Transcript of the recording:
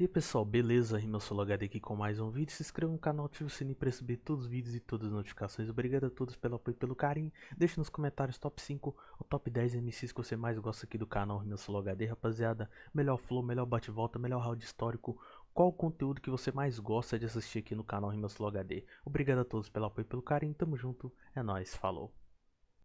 E aí pessoal, beleza? Rima Solo HD aqui com mais um vídeo. Se inscreva no canal, ative o sininho para receber todos os vídeos e todas as notificações. Obrigado a todos pelo apoio e pelo carinho. Deixe nos comentários top 5 ou top 10 MCs que você mais gosta aqui do canal Rima Solo HD, rapaziada. Melhor flow, melhor bate-volta, melhor round histórico. Qual o conteúdo que você mais gosta de assistir aqui no canal Rima Solo HD? Obrigado a todos pelo apoio e pelo carinho. Tamo junto, é nóis, falou.